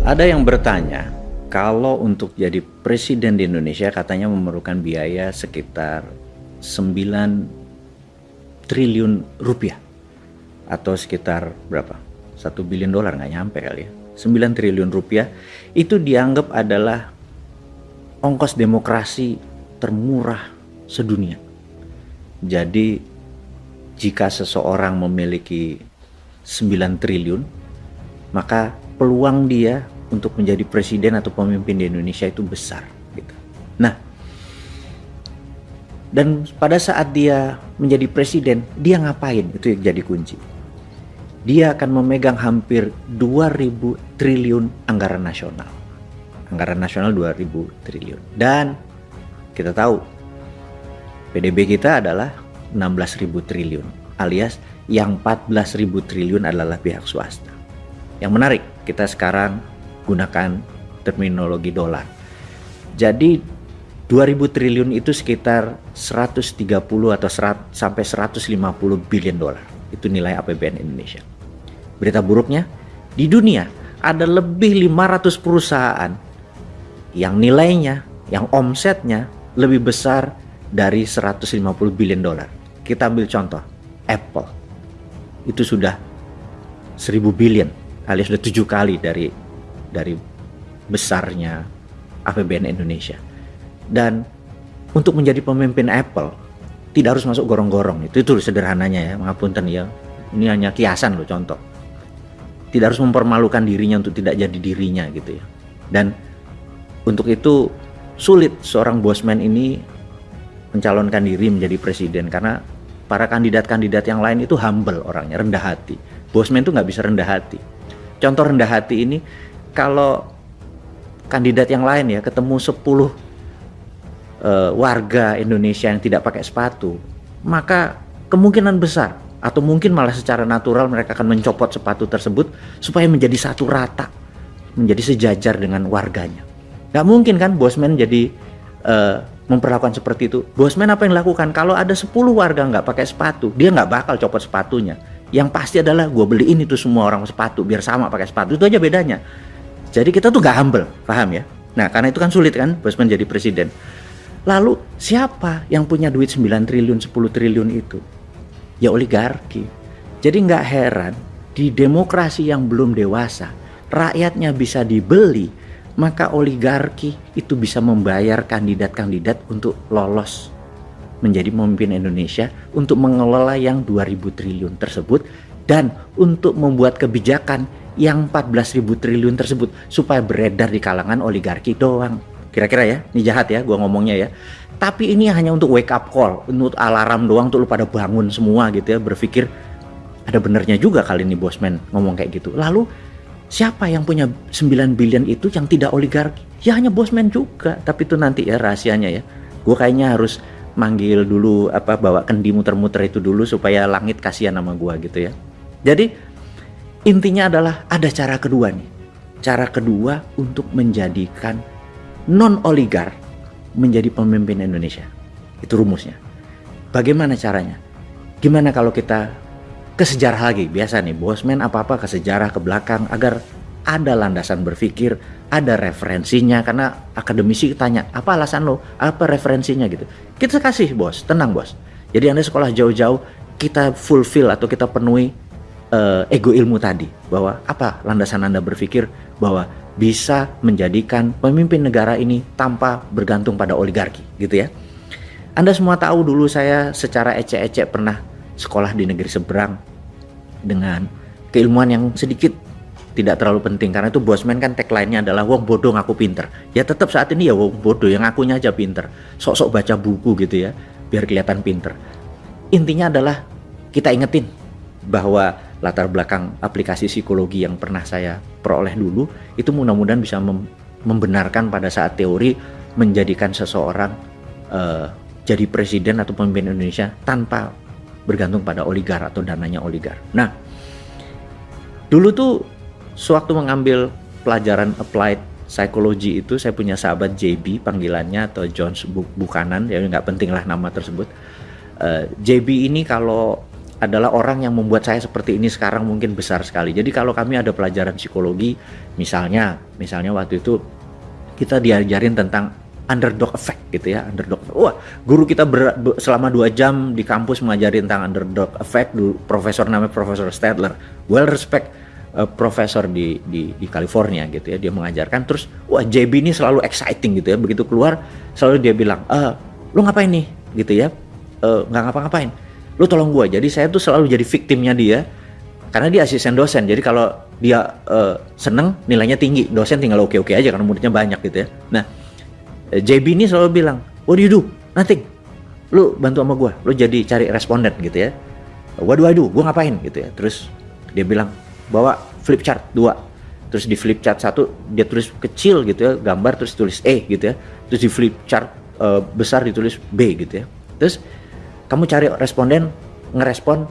Ada yang bertanya, kalau untuk jadi presiden di Indonesia katanya memerlukan biaya sekitar 9 triliun rupiah atau sekitar berapa? Satu bilion dolar nggak nyampe kali ya. 9 triliun rupiah itu dianggap adalah ongkos demokrasi termurah sedunia. Jadi jika seseorang memiliki 9 triliun, maka peluang dia untuk menjadi presiden atau pemimpin di Indonesia itu besar gitu. Nah, dan pada saat dia menjadi presiden, dia ngapain? Itu yang jadi kunci. Dia akan memegang hampir 2000 triliun anggaran nasional. Anggaran nasional 2000 triliun. Dan kita tahu PDB kita adalah 16.000 triliun alias yang 14.000 triliun adalah pihak swasta. Yang menarik, kita sekarang gunakan terminologi dolar. Jadi 2000 triliun itu sekitar 130 atau 100, sampai 150 billion dolar. Itu nilai APBN Indonesia. Berita buruknya, di dunia ada lebih 500 perusahaan yang nilainya, yang omsetnya lebih besar dari 150 billion dolar. Kita ambil contoh, Apple. Itu sudah 1000 billion alias sudah tujuh kali dari dari besarnya APBN Indonesia. Dan untuk menjadi pemimpin Apple tidak harus masuk gorong-gorong. Itu itu sederhananya ya mengapunten ya. Ini hanya kiasan loh contoh. Tidak harus mempermalukan dirinya untuk tidak jadi dirinya gitu ya. Dan untuk itu sulit seorang bosman ini mencalonkan diri menjadi presiden karena para kandidat-kandidat yang lain itu humble orangnya rendah hati. Bosman itu nggak bisa rendah hati contoh rendah hati ini kalau kandidat yang lain ya ketemu 10 uh, eh, warga Indonesia yang tidak pakai sepatu, maka kemungkinan besar atau mungkin malah secara natural mereka akan mencopot sepatu tersebut supaya menjadi satu rata, menjadi sejajar dengan warganya. Gak mungkin kan bosman jadi uh, memperlakukan seperti itu. Bosman apa yang dilakukan? Kalau ada 10 warga nggak pakai sepatu, dia nggak bakal copot sepatunya. Yang pasti adalah gue beliin itu semua orang sepatu biar sama pakai sepatu. Itu aja bedanya. Jadi kita tuh gak humble, paham ya? Nah karena itu kan sulit kan bos menjadi presiden. Lalu siapa yang punya duit 9 triliun, 10 triliun itu? Ya oligarki. Jadi nggak heran di demokrasi yang belum dewasa, rakyatnya bisa dibeli, maka oligarki itu bisa membayar kandidat-kandidat untuk lolos menjadi pemimpin Indonesia untuk mengelola yang 2000 triliun tersebut dan untuk membuat kebijakan yang 14.000 triliun tersebut supaya beredar di kalangan oligarki doang. Kira-kira ya, ini jahat ya gua ngomongnya ya. Tapi ini hanya untuk wake up call, untuk alarm doang untuk lu pada bangun semua gitu ya, berpikir ada benernya juga kali ini bosman ngomong kayak gitu. Lalu siapa yang punya 9 billion itu yang tidak oligarki? Ya hanya bosman juga, tapi itu nanti ya rahasianya ya. Gue kayaknya harus manggil dulu apa bawa kendi muter-muter itu dulu supaya langit kasihan sama gua gitu ya. Jadi Intinya adalah ada cara kedua nih. Cara kedua untuk menjadikan non-oligar menjadi pemimpin Indonesia. Itu rumusnya. Bagaimana caranya? Gimana kalau kita ke sejarah lagi? Biasa nih, bosman apa-apa ke sejarah, ke belakang agar ada landasan berpikir, ada referensinya karena akademisi tanya apa alasan lo, apa referensinya gitu. Kita kasih bos, tenang bos. Jadi anda sekolah jauh-jauh kita fulfill atau kita penuhi uh, ego ilmu tadi bahwa apa landasan Anda berpikir bahwa bisa menjadikan pemimpin negara ini tanpa bergantung pada oligarki gitu ya. Anda semua tahu dulu saya secara ecek-ecek pernah sekolah di negeri seberang dengan keilmuan yang sedikit tidak terlalu penting karena itu bosman kan tagline-nya adalah wong bodoh ngaku pinter. Ya tetap saat ini ya wong bodoh yang ngakunya aja pinter. Sok-sok baca buku gitu ya biar kelihatan pinter. Intinya adalah kita ingetin bahwa latar belakang aplikasi psikologi yang pernah saya peroleh dulu itu mudah-mudahan bisa mem membenarkan pada saat teori menjadikan seseorang uh, jadi presiden atau pemimpin Indonesia tanpa bergantung pada oligar atau dananya oligar. Nah, dulu tuh sewaktu mengambil pelajaran applied psychology itu saya punya sahabat JB panggilannya atau Jones Buchanan ya nggak penting lah nama tersebut. Uh, eh, JB ini kalau adalah orang yang membuat saya seperti ini sekarang mungkin besar sekali. Jadi kalau kami ada pelajaran psikologi, misalnya, misalnya waktu itu kita diajarin tentang underdog effect gitu ya, underdog. Wah, guru kita ber, selama dua jam di kampus mengajarin tentang underdog effect. Dulu profesor namanya Profesor Stadler, well respect uh, profesor di, di di California gitu ya. Dia mengajarkan terus, wah JB ini selalu exciting gitu ya. Begitu keluar selalu dia bilang, eh, lu ngapain nih gitu ya? Uh, nggak ngapa-ngapain lu tolong gue jadi saya tuh selalu jadi victimnya dia karena dia asisten dosen jadi kalau dia uh, seneng nilainya tinggi dosen tinggal oke oke aja karena muridnya banyak gitu ya nah eh, JB ini selalu bilang what do you do nothing lu bantu sama gue lu jadi cari responden gitu ya what do I do gue ngapain gitu ya terus dia bilang bawa flip chart dua. Terus di flip chart satu dia tulis kecil gitu ya gambar terus tulis E gitu ya. Terus di flip chart uh, besar ditulis B gitu ya. Terus kamu cari responden ngerespon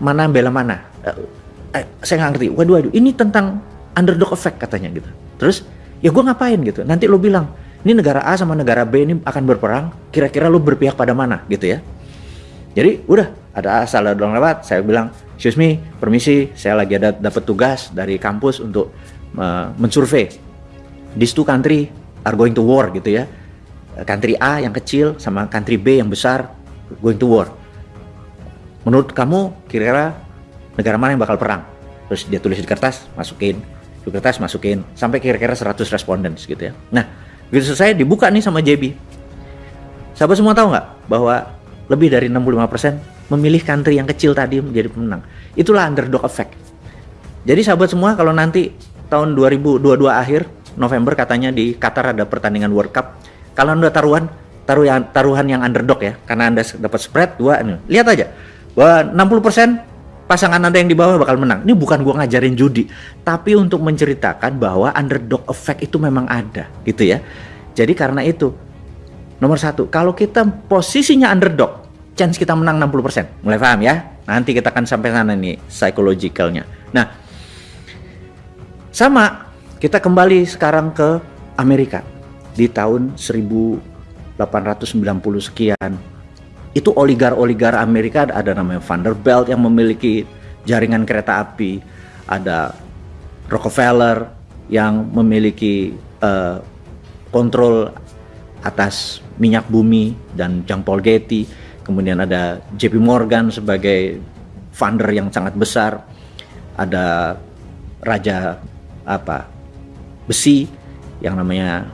mana bela mana. Eh, eh, saya nggak ngerti. Waduh waduh ini tentang underdog effect katanya gitu. Terus ya gue ngapain gitu? Nanti lo bilang ini negara A sama negara B ini akan berperang kira-kira lo berpihak pada mana? gitu ya. Jadi udah ada asal ada orang lewat saya bilang excuse me permisi saya lagi ada dapat tugas dari kampus untuk uh, mensurvey these two country are going to war gitu ya country A yang kecil sama country B yang besar going to war. Menurut kamu kira-kira negara mana yang bakal perang? Terus dia tulis di kertas, masukin, di kertas masukin, sampai kira-kira 100 responden gitu ya. Nah, begitu selesai dibuka nih sama JB. Sahabat semua tahu nggak bahwa lebih dari 65% memilih country yang kecil tadi menjadi pemenang. Itulah underdog effect. Jadi sahabat semua kalau nanti tahun 2022 akhir November katanya di Qatar ada pertandingan World Cup. Kalau Anda taruhan taruhan taruhan yang underdog ya karena anda dapat spread dua ini lihat aja bahwa 60% pasangan anda yang di bawah bakal menang ini bukan gua ngajarin judi tapi untuk menceritakan bahwa underdog effect itu memang ada gitu ya jadi karena itu nomor satu kalau kita posisinya underdog chance kita menang 60% mulai paham ya? Nanti kita akan sampai sana nih psychologicalnya. Nah sama kita kembali sekarang ke Amerika. Di tahun 1000 890 sekian. Itu oligar-oligar Amerika ada namanya Vanderbilt yang memiliki jaringan kereta api, ada Rockefeller yang memiliki uh, kontrol atas minyak bumi dan Jean Paul Getty, kemudian ada JP Morgan sebagai funder yang sangat besar, ada raja apa besi yang namanya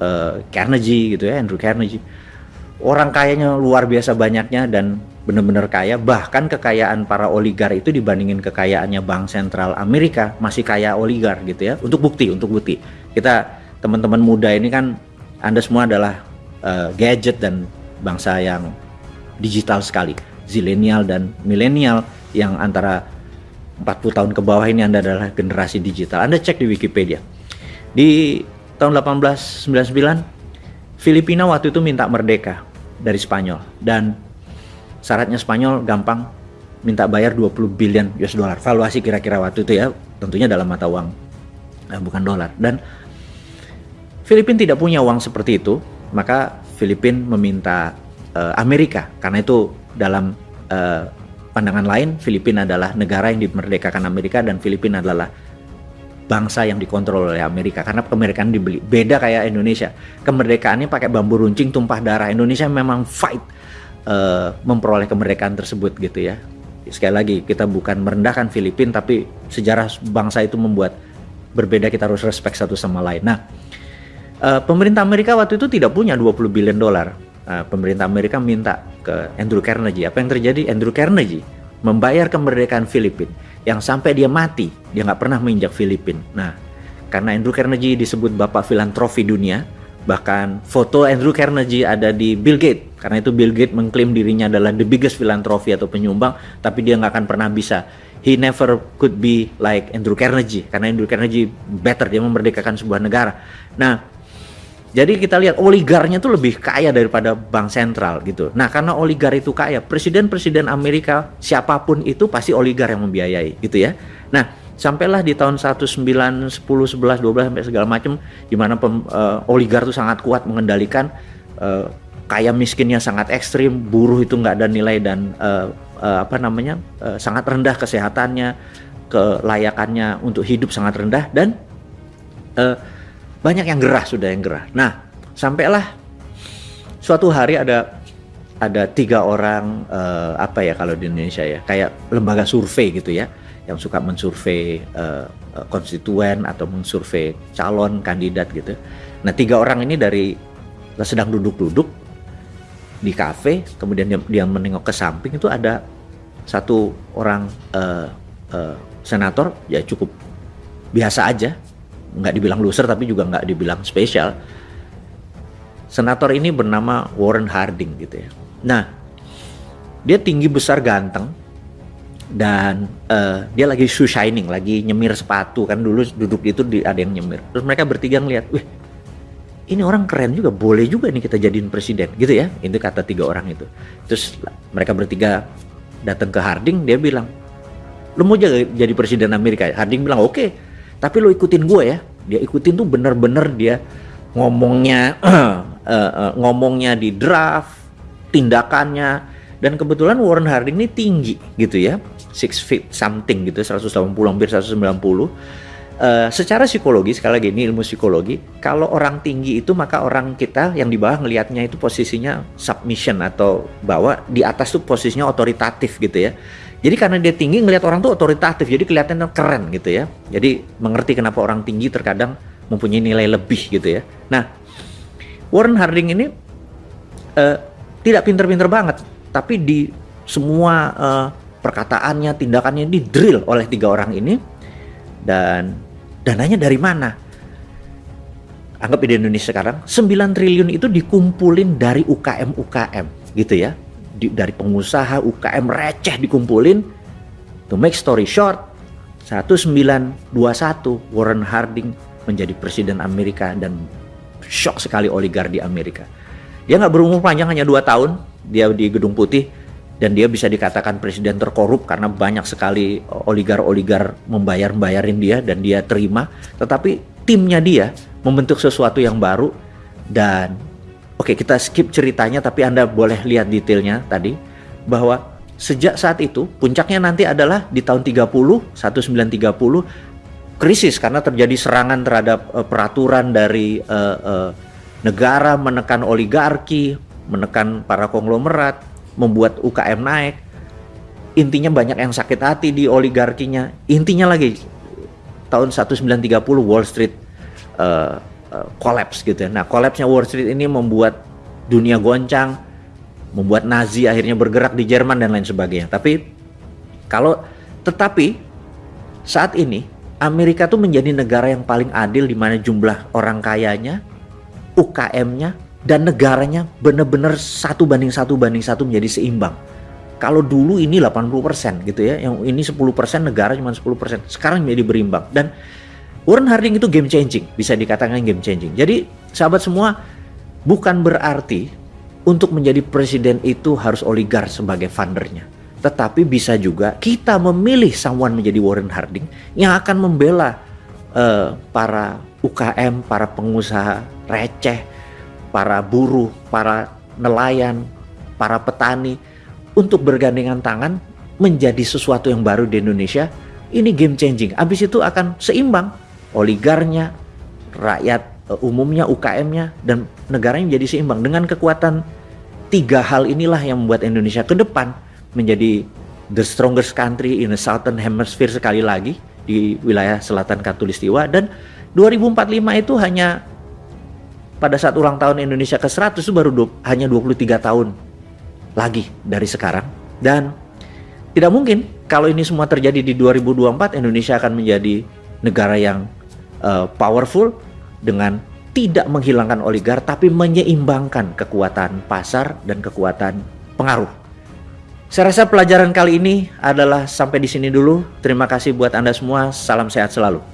uh, Carnegie gitu ya Andrew Carnegie. Orang kayanya luar biasa banyaknya dan benar-benar kaya. Bahkan kekayaan para oligar itu dibandingin kekayaannya bank sentral Amerika masih kaya oligar gitu ya. Untuk bukti untuk bukti. Kita teman-teman muda ini kan anda semua adalah uh, gadget dan bangsa yang digital sekali zilenial dan milenial yang antara 40 tahun ke bawah ini Anda adalah generasi digital. Anda cek di Wikipedia. Di tahun 1899 Filipina waktu itu minta merdeka dari Spanyol dan syaratnya Spanyol gampang minta bayar 20 billion US dollar valuasi kira-kira waktu itu ya tentunya dalam mata uang eh, bukan dolar dan Filipina tidak punya uang seperti itu maka Filipina meminta uh, Amerika. Karena itu dalam uh, pandangan lain Filipina adalah negara yang dimerdekakan Amerika dan Filipina adalah bangsa yang dikontrol oleh Amerika. Karena kemerdekaan dibeli. Beda kayak Indonesia. Kemerdekaannya pakai bambu runcing tumpah darah. Indonesia memang fight uh, memperoleh kemerdekaan tersebut gitu ya. Sekali lagi kita bukan merendahkan Filipina tapi sejarah bangsa itu membuat berbeda. Kita harus respect satu sama lain. Nah uh, pemerintah Amerika waktu itu tidak punya 20 billion dolar uh, pemerintah Amerika minta ke Andrew Carnegie apa yang terjadi Andrew Carnegie membayar kemerdekaan Filipina yang sampai dia mati dia nggak pernah menginjak Filipina. Nah, karena Andrew Carnegie disebut bapak filantropi dunia, bahkan foto Andrew Carnegie ada di Bill Gates. Karena itu Bill Gates mengklaim dirinya adalah the biggest filantropi atau penyumbang, tapi dia nggak akan pernah bisa. He never could be like Andrew Carnegie, karena Andrew Carnegie better, dia memerdekakan sebuah negara. Nah, jadi kita lihat oligarnya itu lebih kaya daripada bank sentral gitu. Nah karena oligar itu kaya, presiden-presiden Amerika siapa pun itu pasti oligar yang membiayai gitu ya. Nah sampailah di tahun 1910, 11, 12 sampai segala macam di mana uh, oligar itu sangat kuat mengendalikan uh, kaya miskinnya sangat ekstrim, buruh itu nggak ada nilai dan uh, uh, apa namanya uh, sangat rendah kesehatannya, kelayakannya untuk hidup sangat rendah dan uh, banyak yang gerah sudah yang gerah. Nah, sampailah suatu hari ada ada tiga orang uh, apa ya kalau di Indonesia ya kayak lembaga survei gitu ya yang suka mensurvei uh, konstituen atau mensurvei calon kandidat gitu. Nah tiga orang ini dari sedang duduk-duduk di kafe, kemudian dia, dia menengok ke samping itu ada satu orang uh, uh, senator ya cukup biasa aja, nggak dibilang loser tapi juga nggak dibilang spesial. Senator ini bernama Warren Harding gitu ya. Nah dia tinggi besar ganteng dan uh, dia lagi shoe shining, lagi nyemir sepatu kan dulu duduk itu di, ada yang nyemir. Terus mereka bertiga ngeliat, wih ini orang keren juga, boleh juga nih kita jadiin presiden, gitu ya. Itu kata tiga orang itu. Terus mereka bertiga datang ke Harding, dia bilang, lo mau jadi presiden Amerika? Harding bilang, oke, okay, tapi lo ikutin gue ya. Dia ikutin tuh bener-bener dia ngomongnya, uh, uh, ngomongnya di draft, tindakannya, dan kebetulan Warren Harding ini tinggi gitu ya, six feet something gitu, 180 hampir 190 Uh, secara psikologi sekali lagi ini ilmu psikologi kalau orang tinggi itu maka orang kita yang di bawah ngelihatnya itu posisinya submission atau bahwa di atas tuh posisinya otoritatif gitu ya jadi karena dia tinggi ngelihat orang tuh otoritatif jadi kelihatannya keren gitu ya jadi mengerti kenapa orang tinggi terkadang mempunyai nilai lebih gitu ya nah Warren Harding ini uh, tidak pinter-pinter banget tapi di semua uh, perkataannya tindakannya di drill oleh tiga orang ini dan dananya dari mana? Anggap di Indonesia sekarang 9 triliun itu dikumpulin dari UKM-UKM gitu ya. Di, dari pengusaha UKM receh dikumpulin. To make story short, 1921 Warren Harding menjadi presiden Amerika dan shock sekali oligar di Amerika. Dia nggak berumur panjang hanya dua tahun, dia di Gedung Putih dan dia bisa dikatakan presiden terkorup karena banyak sekali oligar-oligar membayar-bayarin dia dan dia terima tetapi timnya dia membentuk sesuatu yang baru dan oke kita skip ceritanya tapi Anda boleh lihat detailnya tadi bahwa sejak saat itu puncaknya nanti adalah di tahun 30 1930 krisis karena terjadi serangan terhadap uh, peraturan dari uh, uh, negara menekan oligarki menekan para konglomerat membuat UKM naik. Intinya banyak yang sakit hati di oligarkinya. Intinya lagi tahun 1930 Wall Street uh, uh, collapse gitu ya. Nah, collapse-nya Wall Street ini membuat dunia goncang, membuat Nazi akhirnya bergerak di Jerman dan lain sebagainya. Tapi kalau tetapi saat ini Amerika tuh menjadi negara yang paling adil di mana jumlah orang kayanya, UKM-nya dan negaranya benar-benar satu banding satu banding satu menjadi seimbang. Kalau dulu ini 80% gitu ya, yang ini 10% negara cuma 10%. Sekarang menjadi berimbang dan Warren Harding itu game changing, bisa dikatakan game changing. Jadi sahabat semua bukan berarti untuk menjadi presiden itu harus oligar sebagai fundernya. Tetapi bisa juga kita memilih someone menjadi Warren Harding yang akan membela uh, para UKM, para pengusaha receh, para buruh, para nelayan, para petani untuk bergandengan tangan menjadi sesuatu yang baru di Indonesia. Ini game changing. Habis itu akan seimbang oligarnya, rakyat eh, umumnya, UKM-nya dan negaranya menjadi seimbang. Dengan kekuatan tiga hal inilah yang membuat Indonesia ke depan menjadi the strongest country in the southern hemisphere sekali lagi di wilayah selatan Katulistiwa. Dan 2045 itu hanya pada saat ulang tahun Indonesia ke-100 itu baru du hanya 23 tahun lagi dari sekarang. Dan tidak mungkin kalau ini semua terjadi di 2024 Indonesia akan menjadi negara yang uh, powerful dengan tidak menghilangkan oligar tapi menyeimbangkan kekuatan pasar dan kekuatan pengaruh. Saya rasa pelajaran kali ini adalah sampai di sini dulu. Terima kasih buat Anda semua. Salam sehat selalu.